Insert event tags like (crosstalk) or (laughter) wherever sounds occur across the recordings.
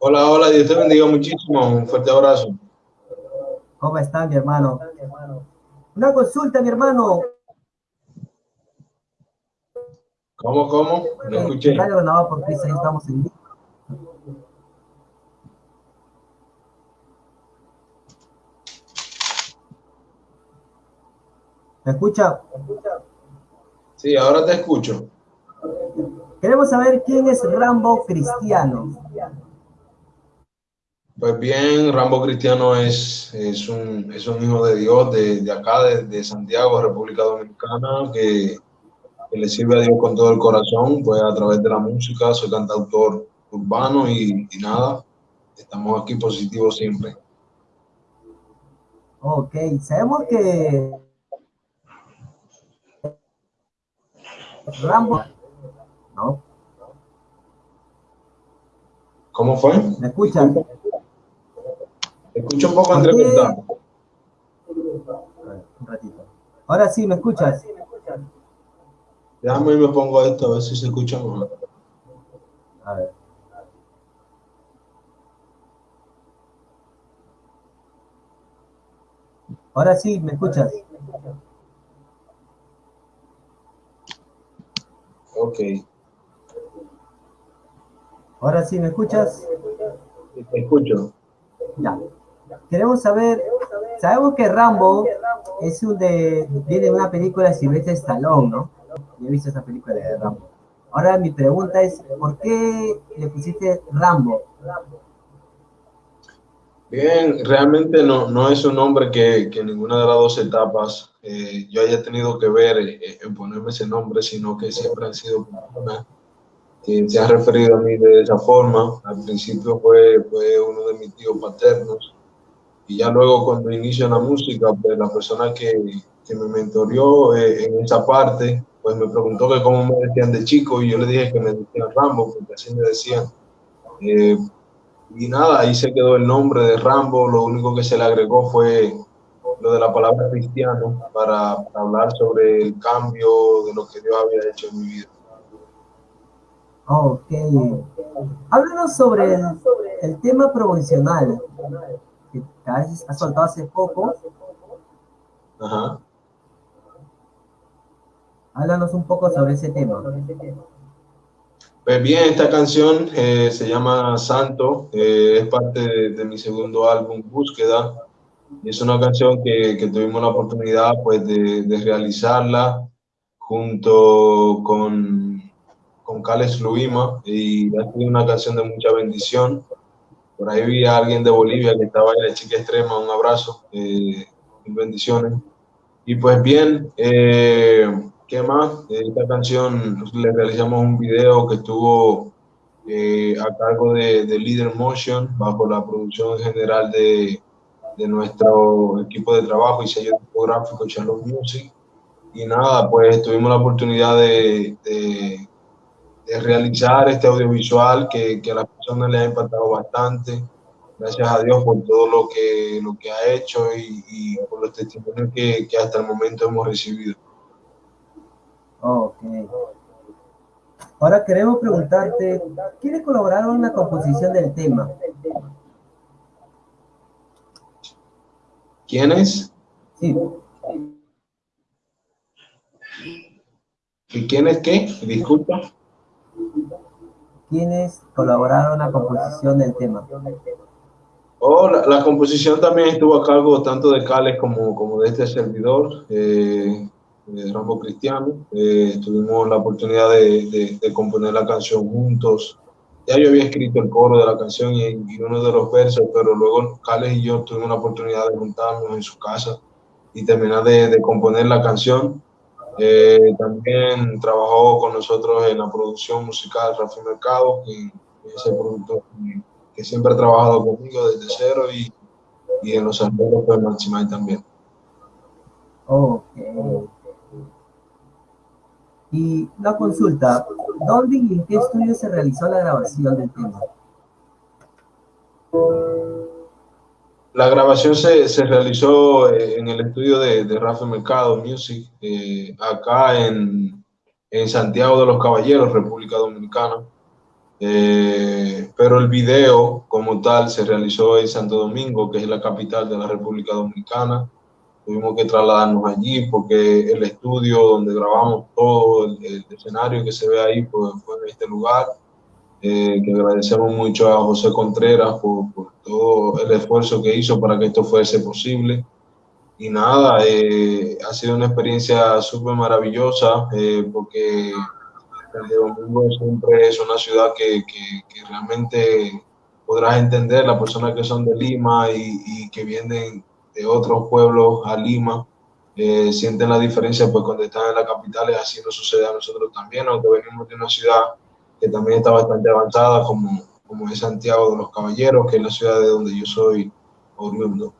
Hola, hola, Dios te bendiga muchísimo. Un fuerte abrazo. ¿Cómo está, mi hermano? Una consulta, mi hermano. ¿Cómo, cómo? No Eh, escuché. Radio Granada por Cristo, ahí estamos en vivo. ¿Me escucha? Sí, ahora te escucho. Queremos saber quién es Rambo Cristiano. Pues bien, Rambo Cristiano es, es, un, es un hijo de Dios de, de acá, de, de Santiago, República Dominicana, que, que le sirve a Dios con todo el corazón, pues a través de la música, soy cantautor urbano y, y nada, estamos aquí positivos siempre. Ok, sabemos que Rambo, ¿no? ¿Cómo fue? ¿Me escuchan? Escucho un poco entrecortado. Un ratito. Ahora sí, ¿me escuchas? Déjame y me pongo esto a ver si se escucha mejor. A ver. Ahora sí, ¿me escuchas? Ok, Ahora sí, ¿me escuchas? te escucho. Ya. Queremos saber, sabemos que Rambo es un de, viene de una película de Sylvester Stallone, ¿no? Yo he visto esa película de Rambo. Ahora mi pregunta es, ¿por qué le pusiste Rambo? Bien, realmente no, no es un nombre que, que ninguna de las dos etapas eh, yo haya tenido que ver eh, en ponerme ese nombre, sino que siempre han sido personas que se han referido a mí de esa forma. Al principio fue, fue uno de mis tíos paternos y ya luego cuando inicio la música, pues la persona que, que me mentoreó eh, en esa parte, pues me preguntó que cómo me decían de chico y yo le dije que me decían Rambo, porque así me decían. Eh, y nada, ahí se quedó el nombre de Rambo, lo único que se le agregó fue lo de la palabra cristiano para, hablar sobre el cambio de lo que Dios había hecho en mi vida. Ok. Háblanos sobre el tema promocional que a veces has soltado hace poco. Ajá. Háblanos un poco sobre ese tema. Pues bien, esta canción eh, se llama Santo, eh, es parte de, de, mi segundo álbum, Búsqueda, y es una canción que, que tuvimos la oportunidad pues, de, de, realizarla junto con, con Cales Luima, y ha sido una canción de mucha bendición. Por ahí vi a alguien de Bolivia que estaba en la chica extrema, un abrazo, eh, bendiciones. Y pues bien, eh, ¿Qué más? Esta canción le realizamos un video que estuvo eh, a cargo de, de, Leader Motion, bajo la producción general de, de, nuestro equipo de trabajo y sello discográfico Charlotte Music. Y nada, pues tuvimos la oportunidad de, de, de realizar este audiovisual que, que, a las personas les ha impactado bastante. Gracias a Dios por todo lo que, lo que ha hecho y, y por los testimonios que, que hasta el momento hemos recibido. Ok. Ahora queremos preguntarte, ¿quiénes colaboraron en la composición del tema? ¿Quiénes? Sí. ¿Y quiénes qué? Disculpa. ¿Quiénes colaboraron en la composición del tema? Oh, la, la, composición también estuvo a cargo tanto de Cales como, como de este servidor. Eh, Rambo Cristiano. Eh, tuvimos la oportunidad de, de, de, componer la canción juntos. Ya yo había escrito el coro de la canción y, y, uno de los versos, pero luego Carles y yo tuvimos la oportunidad de juntarnos en su casa y terminar de, de componer la canción. Eh, también trabajó con nosotros en la producción musical Rafi Mercado, que, es el productor que, siempre ha trabajado conmigo desde cero y, y en los arreglos pues Maximay también. Y una consulta, ¿dónde y en qué estudio se realizó la grabación del tema? La grabación se, se realizó en el estudio de, de Rafael Mercado Music, eh, acá en, en, Santiago de los Caballeros, República Dominicana. Eh, pero el video como tal se realizó en Santo Domingo, que es la capital de la República Dominicana. Tuvimos que trasladarnos allí porque el estudio donde grabamos todo, el, escenario que se ve ahí, pues, fue en este lugar. Eh, que agradecemos mucho a José Contreras por, todo el esfuerzo que hizo para que esto fuese posible. Y nada, eh, ha sido una experiencia súper maravillosa eh, porque el Domingo siempre es una ciudad que, que, realmente podrás entender, las personas que son de Lima y, y que vienen de otros pueblos a Lima, sienten la diferencia pues cuando están en la capital así nos sucede a nosotros también, aunque venimos de una ciudad que también está bastante avanzada, como, como es Santiago de los Caballeros, que es la ciudad de donde yo soy oriundo.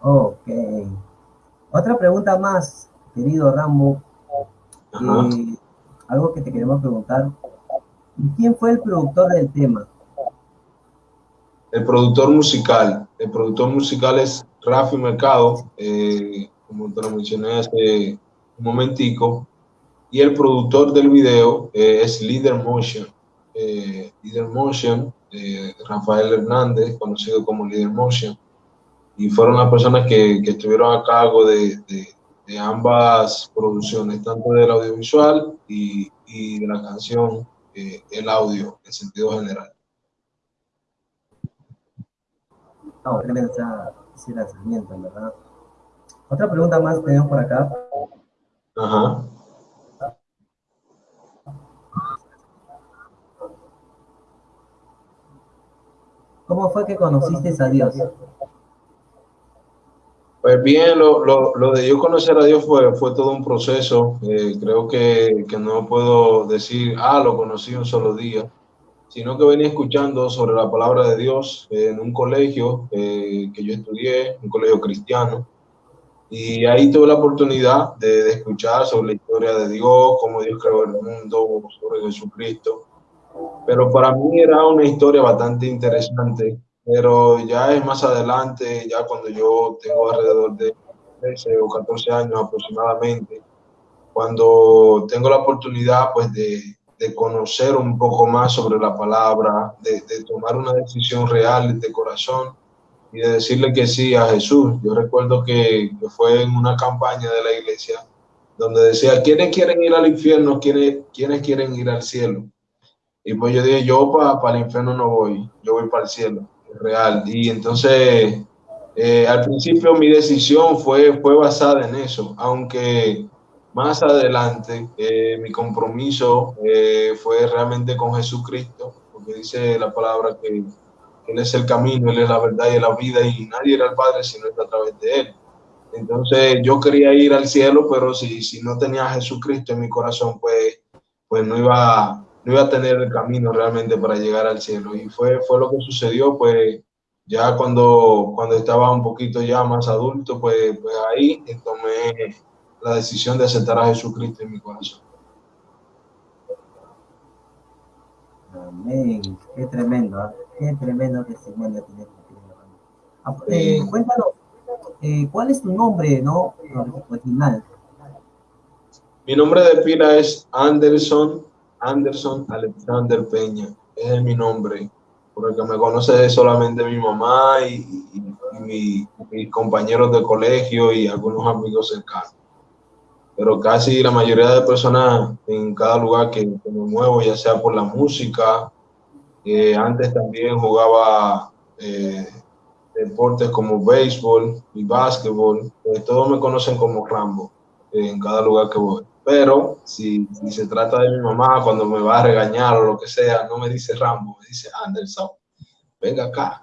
Ok. Otra pregunta más, querido Rambo. Eh, algo que te queremos preguntar. ¿Quién fue el productor del tema? El productor musical. El productor musical es Rafi Mercado, eh, como te lo mencioné hace un momentico y el productor del video eh, es Leader Motion. Eh, Leader Motion, eh, Rafael Hernández, conocido como Leader Motion, y fueron las personas que, que estuvieron a cargo de, de, ambas producciones, tanto del audiovisual y, y de la canción, el audio en sentido general. No, ese lanzamiento, ¿verdad? Otra pregunta más tenemos por acá. Ajá. ¿Cómo fue que conociste a Dios? Pues bien, lo, de yo conocer a Dios fue, todo un proceso. Eh, creo que, que, no puedo decir, ah, lo conocí un solo día, sino que venía escuchando sobre la palabra de Dios en un colegio eh, que yo estudié, un colegio cristiano. Y ahí tuve la oportunidad de, de, escuchar sobre la historia de Dios, cómo Dios creó el mundo, sobre Jesucristo. Pero para mí era una historia bastante interesante, pero ya es más adelante, ya cuando yo tengo alrededor de 13 o 14 años aproximadamente, cuando tengo la oportunidad pues de, de conocer un poco más sobre la palabra, de, de, tomar una decisión real de corazón y de decirle que sí a Jesús. Yo recuerdo que, que fue en una campaña de la iglesia donde decía, ¿quiénes quieren ir al infierno? ¿Quiénes, ¿quiénes quieren ir al cielo? Y pues yo dije, yo para el infierno no voy, yo voy para el cielo, real. Y entonces, eh, al principio mi decisión fue, fue basada en eso, aunque más adelante eh, mi compromiso eh, fue realmente con Jesucristo, porque dice la palabra que Él es el camino, Él es la verdad y la vida, y nadie era el Padre sino a través de Él. Entonces yo quería ir al cielo, pero si, si no tenía a Jesucristo en mi corazón, pues, pues no iba no iba a tener el camino realmente para llegar al cielo. Y fue, fue lo que sucedió, pues ya cuando, cuando estaba un poquito ya más adulto, pues, pues ahí tomé la decisión de aceptar a Jesucristo en mi corazón. Amén, qué tremendo, ¿eh? qué tremendo testimonio tienes. Ah, eh, cuéntanos, eh, ¿cuál es tu nombre, no? Original. Mi nombre de pila es Anderson Anderson Alexander Peña. es mi nombre. Porque me conoce solamente mi mamá y, mis compañeros de colegio y algunos amigos cercanos. Pero casi la mayoría de personas en cada lugar que, me muevo, ya sea por la música, antes también jugaba eh, deportes como béisbol y básquetbol, pues todos me conocen como Rambo en cada lugar que voy pero si, si, se trata de mi mamá, cuando me va a regañar o lo que sea, no me dice Rambo, me dice Anderson, venga acá.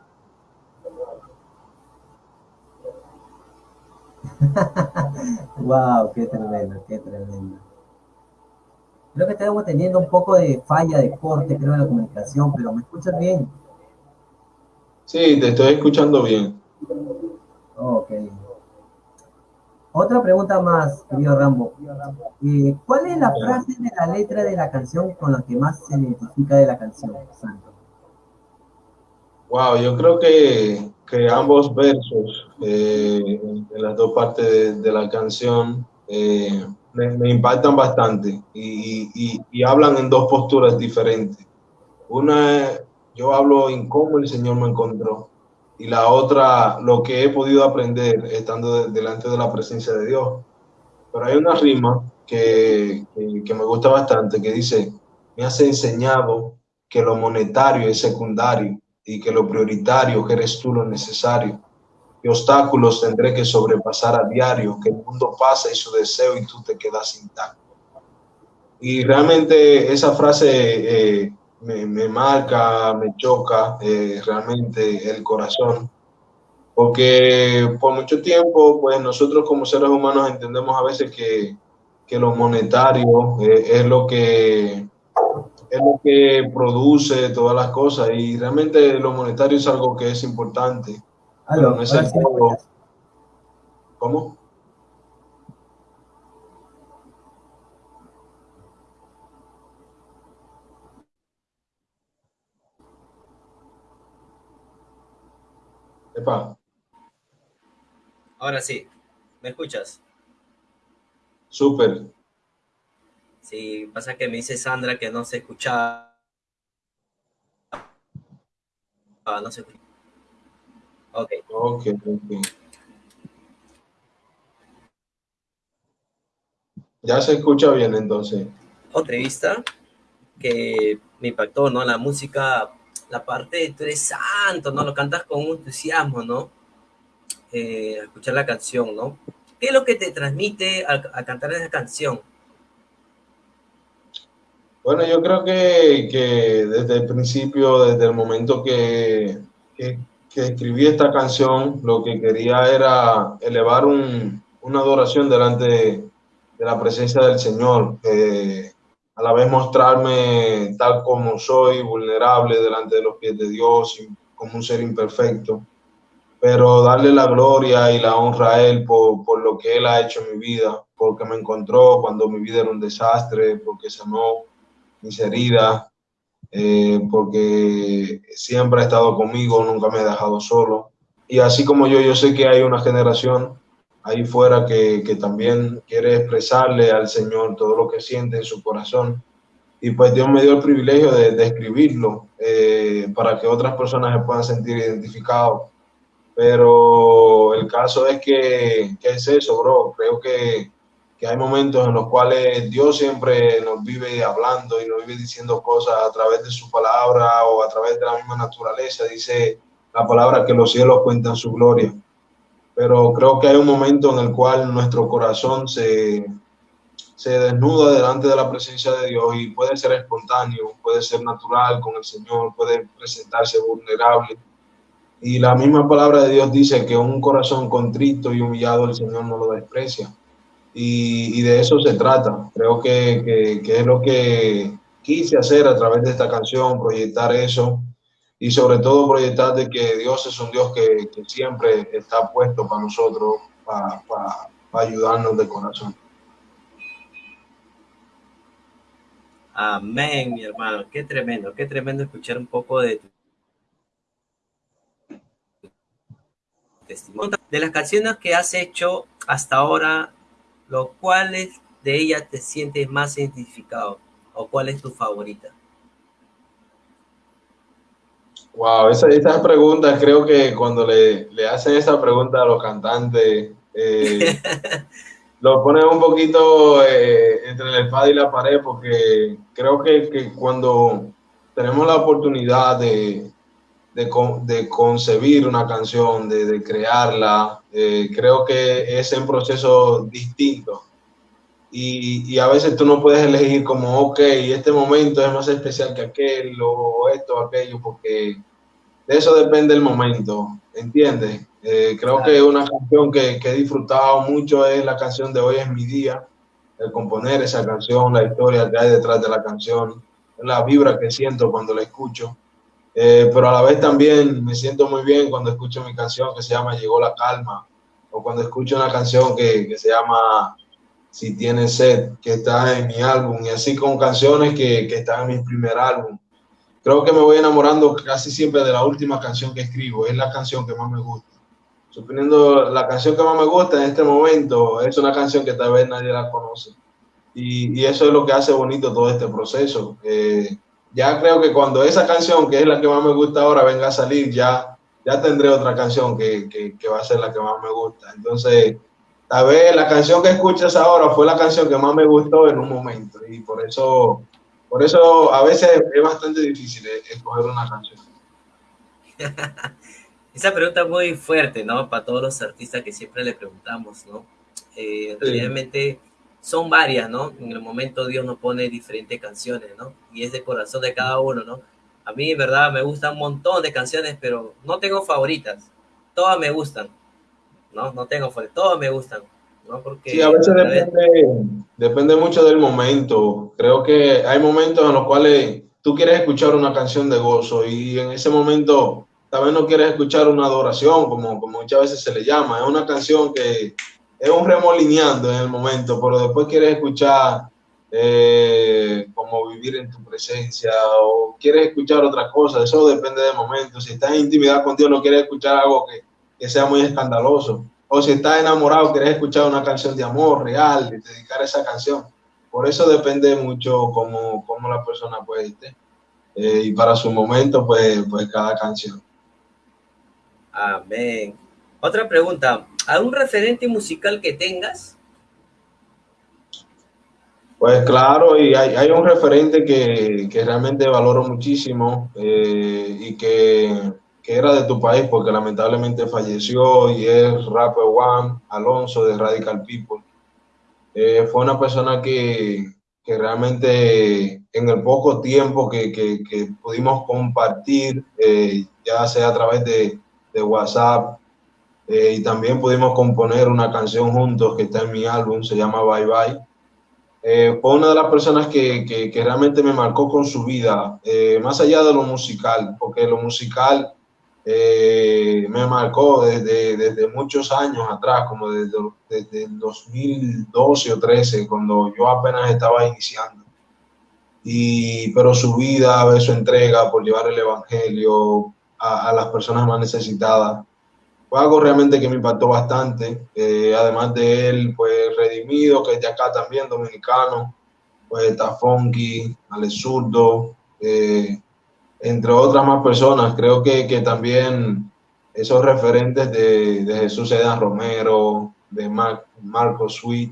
(laughs) wow, qué tremendo, qué tremendo. Creo que estamos teniendo un poco de falla de corte, creo, en la comunicación, pero ¿me escuchas bien? Sí, te estoy escuchando bien. Ok. Otra pregunta más, querido Rambo. Eh, ¿Cuál es la frase de la letra de la canción con la que más se identifica de la canción, Santo? Wow, yo creo que, que ambos versos eh, de las dos partes de, la canción eh, me, impactan bastante y, y, y, hablan en dos posturas diferentes. Una yo hablo en cómo el Señor me encontró. Y la otra, lo que he podido aprender estando delante de la presencia de Dios. Pero hay una rima que, que, me gusta bastante que dice, me has enseñado que lo monetario es secundario y que lo prioritario eres tú lo necesario. ¿Qué obstáculos tendré que sobrepasar a diario? Que el mundo pasa y su deseo y tú te quedas intacto. Y realmente esa frase eh, me, marca, me choca eh, realmente el corazón, porque por mucho tiempo, pues nosotros como seres humanos entendemos a veces que, que lo monetario eh, es lo que es lo que produce todas las cosas y realmente lo monetario es algo que es importante. no es el ¿Cómo? Ahora sí, ¿me escuchas? Súper. Sí, pasa que me dice Sandra que no se escuchaba. Ah, no se escucha. Ok. Ok, Ya se escucha bien entonces. Otra vista que me impactó, ¿no? La música la parte de tú eres santo, ¿no? Lo cantas con un entusiasmo, ¿no? Eh, escuchar la canción, ¿no? ¿Qué es lo que te transmite a, cantar esa canción? Bueno, yo creo que, que, desde el principio, desde el momento que, que, escribí esta canción, lo que quería era elevar un, una adoración delante de, la presencia del Señor. Eh, a la vez mostrarme tal como soy, vulnerable delante de los pies de Dios, como un ser imperfecto, pero darle la gloria y la honra a Él por, por lo que Él ha hecho en mi vida, porque me encontró cuando mi vida era un desastre, porque sanó mis heridas, eh, porque siempre ha estado conmigo, nunca me ha dejado solo. Y así como yo, yo sé que hay una generación ahí fuera que, que, también quiere expresarle al Señor todo lo que siente en su corazón. Y pues Dios me dio el privilegio de, de escribirlo eh, para que otras personas se puedan sentir identificados. Pero el caso es que, ¿qué es eso, bro? Creo que, que hay momentos en los cuales Dios siempre nos vive hablando y nos vive diciendo cosas a través de su palabra o a través de la misma naturaleza. Dice la palabra que los cielos cuentan su gloria pero creo que hay un momento en el cual nuestro corazón se, se desnuda delante de la presencia de Dios y puede ser espontáneo, puede ser natural con el Señor, puede presentarse vulnerable. Y la misma palabra de Dios dice que un corazón contrito y humillado el Señor no lo desprecia. Y, y de eso se trata. Creo que, que, que es lo que quise hacer a través de esta canción, proyectar eso y sobre todo proyectar de que Dios es un Dios que, siempre está puesto para nosotros, para, ayudarnos de corazón. Amén, mi hermano. Qué tremendo, qué tremendo escuchar un poco de tu testimonio. De las canciones que has hecho hasta ahora, ¿los cuales de ellas te sientes más identificado? ¿O cuál es tu favorita? Wow, esa, esas preguntas, creo que cuando le, le, hacen esa pregunta a los cantantes, eh, (laughs) lo ponen un poquito eh, entre la espada y la pared, porque creo que, que cuando tenemos la oportunidad de, de, de concebir una canción, de, de crearla, eh, creo que es un proceso distinto. Y, y, a veces tú no puedes elegir como, ok, este momento es más especial que aquel o esto o aquello, porque de eso depende el momento, ¿entiendes? Eh, creo que una canción que, que, he disfrutado mucho es la canción de Hoy es mi día, el componer esa canción, la historia que hay detrás de la canción, la vibra que siento cuando la escucho. Eh, pero a la vez también me siento muy bien cuando escucho mi canción que se llama Llegó la calma, o cuando escucho una canción que, que se llama Si tienes sed, que está en mi álbum, y así con canciones que, que están en mi primer álbum creo que me voy enamorando casi siempre de la última canción que escribo, es la canción que más me gusta. Suponiendo la canción que más me gusta en este momento es una canción que tal vez nadie la conoce. Y, y eso es lo que hace bonito todo este proceso. Eh, ya creo que cuando esa canción, que es la que más me gusta ahora, venga a salir, ya, ya tendré otra canción que, que, va a ser la que más me gusta. Entonces, tal vez la canción que escuchas ahora fue la canción que más me gustó en un momento y por eso, por eso a veces es bastante difícil escoger una canción. (laughs) Esa pregunta es muy fuerte, ¿no? Para todos los artistas que siempre le preguntamos, ¿no? Eh, Realmente son varias, ¿no? En el momento Dios nos pone diferentes canciones, ¿no? Y es de corazón de cada uno, ¿no? A mí, en verdad, me gustan un montón de canciones, pero no tengo favoritas. Todas me gustan, ¿no? No tengo favoritas, todas me gustan, ¿no? Porque... Sí, a veces depende, depende mucho del momento. Creo que hay momentos en los cuales tú quieres escuchar una canción de gozo y en ese momento tal vez no quieres escuchar una adoración, como, como muchas veces se le llama. Es una canción que es un remolineando en el momento, pero después quieres escuchar eh, como vivir en tu presencia o quieres escuchar otra cosa, eso depende del momento. Si estás en intimidad con Dios, no quieres escuchar algo que, que sea muy escandaloso. O si estás enamorado, quieres escuchar una canción de amor real y dedicar esa canción. Por eso depende mucho cómo, cómo la persona puede estar. Eh, y para su momento, pues, pues cada canción. Amén. Otra pregunta, ¿algún referente musical que tengas? Pues claro, y hay, un referente que, realmente valoro muchísimo eh, y que, era de tu país porque lamentablemente falleció y es Rapper One Alonso de Radical People. Eh, fue una persona que, realmente en el poco tiempo que, pudimos compartir, eh, ya sea a través de, de WhatsApp, eh, y también pudimos componer una canción juntos que está en mi álbum, se llama Bye Bye. Eh, fue una de las personas que, que, realmente me marcó con su vida, eh, más allá de lo musical, porque lo musical me marcó desde, desde, muchos años atrás, como desde, desde el 2012 o 13, cuando yo apenas estaba iniciando. Y, pero su vida, su entrega por llevar el Evangelio a, a las personas más necesitadas, fue algo realmente que me impactó bastante. Eh, además de él, pues Redimido, que es de acá también, dominicano, pues está Funky, Ale Zurdo, eh, entre otras más personas. Creo que, que también esos referentes de, de Jesús Edan Romero, de Marco Sweet,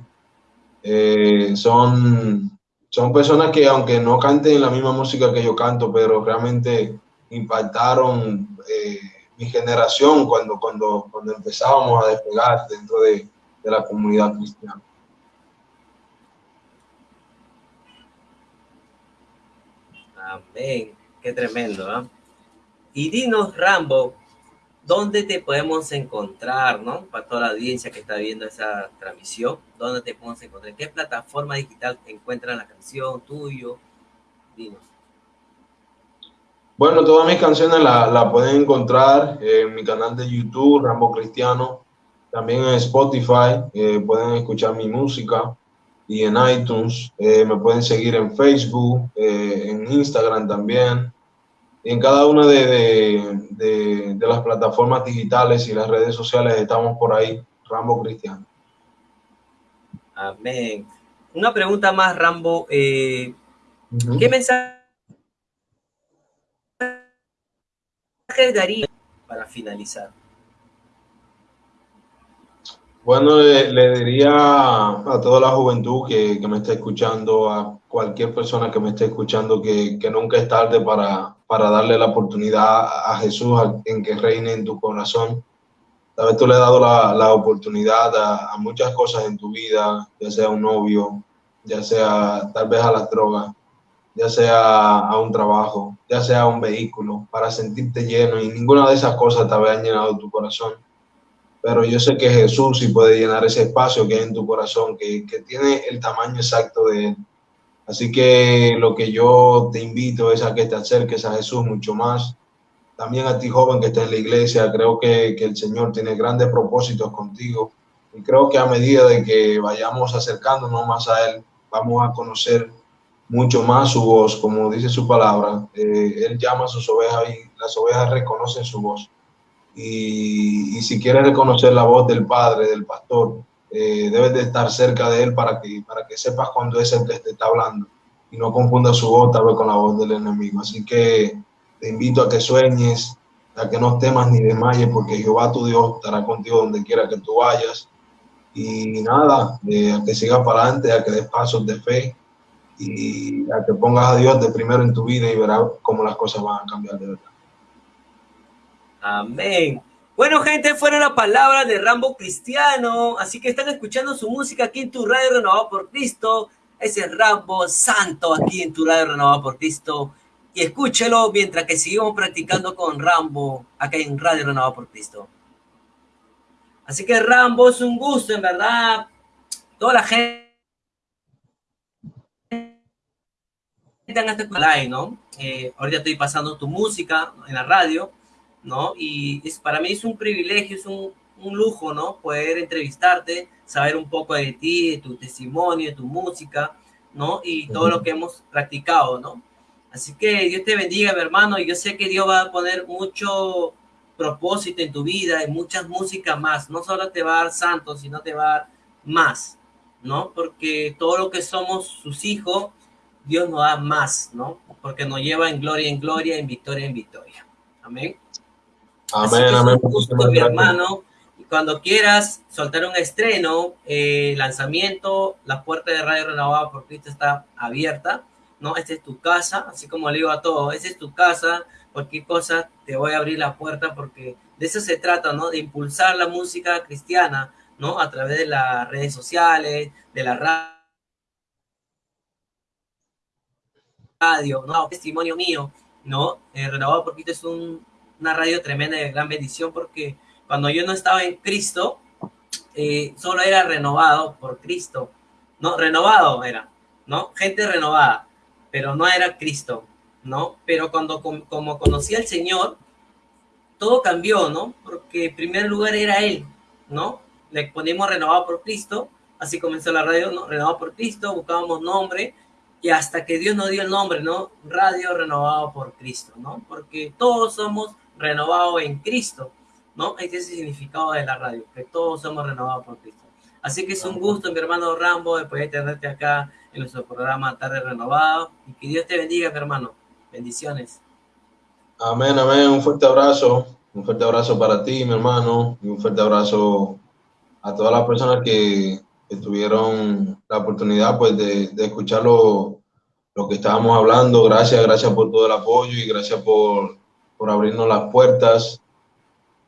eh, son, son personas que aunque no canten la misma música que yo canto, pero realmente impactaron mi generación cuando, cuando, cuando empezábamos a despegar dentro de, de la comunidad cristiana. Amén. Qué tremendo, ¿no? Y dinos, Rambo, ¿dónde te podemos encontrar, no? Para toda la audiencia que está viendo esa transmisión, ¿dónde te podemos encontrar? ¿Qué plataforma digital encuentran la canción tuyo? Dinos. Bueno, todas mis canciones las la pueden encontrar en mi canal de YouTube, Rambo Cristiano, también en Spotify, eh, pueden escuchar mi música y en iTunes, eh, me pueden seguir en Facebook, eh, en Instagram también, y en cada una de, de, las plataformas digitales y las redes sociales estamos por ahí, Rambo Cristiano. Amén. Una pregunta más, Rambo. ¿Qué mensaje daría para finalizar? Bueno, le, diría a toda la juventud que, me está escuchando, a cualquier persona que me esté escuchando, que, nunca es tarde para, para, darle la oportunidad a Jesús en que reine en tu corazón. Tal vez tú le has dado la, oportunidad a, a, muchas cosas en tu vida, ya sea un novio, ya sea tal vez a las drogas, ya sea a un trabajo, ya sea a un vehículo, para sentirte lleno y ninguna de esas cosas te habían llenado tu corazón. Pero yo sé que Jesús sí puede llenar ese espacio que hay en tu corazón, que, que tiene el tamaño exacto de Él. Así que lo que yo te invito es a que te acerques a Jesús mucho más. También a ti joven que está en la iglesia, creo que, que el Señor tiene grandes propósitos contigo. Y creo que a medida de que vayamos acercándonos más a Él, vamos a conocer mucho más su voz, como dice su palabra. Eh, él llama a sus ovejas y las ovejas reconocen su voz. Y, si quieres reconocer la voz del Padre, del pastor, eh, debes de estar cerca de él para que, para que sepas cuando es el que te está hablando y no confunda su voz tal vez con la voz del enemigo. Así que te invito a que sueñes, a que no temas ni desmayes, porque Jehová tu Dios estará contigo donde quiera que tú vayas. Y nada, eh, a que sigas para adelante, a que des pasos de fe y a que pongas a Dios de primero en tu vida y verás cómo las cosas van a cambiar de verdad. Amén. Bueno, gente, fueron las palabras de Rambo Cristiano. Así que están escuchando su música aquí en tu radio renovado por Cristo. Ese es Rambo Santo aquí en tu radio renovado por Cristo. Y escúchelo mientras que seguimos practicando con Rambo acá en Radio Renovado por Cristo. Así que Rambo es un gusto, en verdad. Toda la gente en este live, ¿no? Eh, ahorita estoy pasando tu música en la radio, ¿no? Y es, para mí es un privilegio, es un, un, lujo, ¿no? Poder entrevistarte, saber un poco de ti, de tu testimonio, de tu música, ¿no? Y todo lo que hemos practicado, ¿no? Así que Dios te bendiga, mi hermano, y yo sé que Dios va a poner mucho propósito en tu vida y muchas músicas más. No solo te va a dar santos, sino te va a dar más, ¿no? Porque todo lo que somos sus hijos, Dios nos da más, ¿no? Porque nos lleva en gloria en gloria, en victoria en victoria. Amén. Amén, amén. Gusto, mi hermano. Y cuando quieras soltar un estreno, eh, lanzamiento, la puerta de Radio Renovada por Cristo está abierta, ¿no? Esta es tu casa, así como le digo a todos, esta es tu casa, cualquier cosa te voy a abrir la puerta porque de eso se trata, ¿no? De impulsar la música cristiana, ¿no? A través de las redes sociales, de la radio radio, ¿no? Testimonio mío, ¿no? Eh, Renovado por Cristo es un, una radio tremenda de gran bendición porque cuando yo no estaba en Cristo, eh, solo era renovado por Cristo, ¿no? Renovado era, ¿no? Gente renovada, pero no era Cristo, ¿no? Pero cuando como, como conocí al Señor, todo cambió, ¿no? Porque en primer lugar era Él, ¿no? Le ponemos renovado por Cristo, así comenzó la radio, ¿no? Renovado por Cristo, buscábamos nombre, y hasta que Dios nos dio el nombre, ¿no? Radio renovado por Cristo, ¿no? Porque todos somos renovados en Cristo, ¿no? Ese es el significado de la radio, que todos somos renovados por Cristo. Así que es un gusto, mi hermano Rambo, de poder tenerte acá en nuestro programa Tarde Renovado. Y que Dios te bendiga, mi hermano. Bendiciones. Amén, amén. Un fuerte abrazo. Un fuerte abrazo para ti, mi hermano. Y un fuerte abrazo a todas las personas que que tuvieron la oportunidad pues de, de escuchar lo, lo, que estábamos hablando. Gracias, gracias por todo el apoyo y gracias por, por abrirnos las puertas.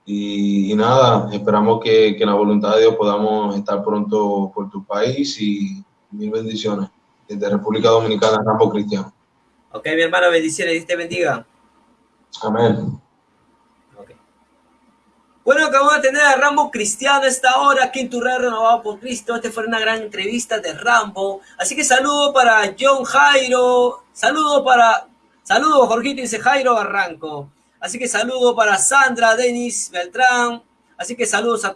Y, y nada, esperamos que, que, en la voluntad de Dios podamos estar pronto por tu país y mil bendiciones. Desde República Dominicana, Rambo Cristiano. Ok, mi hermano, bendiciones. Dios te bendiga. Amén. Bueno, acabamos de tener a Rambo Cristiano esta hora aquí en tu red renovado por Cristo. Esta fue una gran entrevista de Rambo. Así que saludo para John Jairo. Saludo para... Saludo, Jorgito, dice Jairo Barranco. Así que saludo para Sandra, Denis, Beltrán. Así que saludos a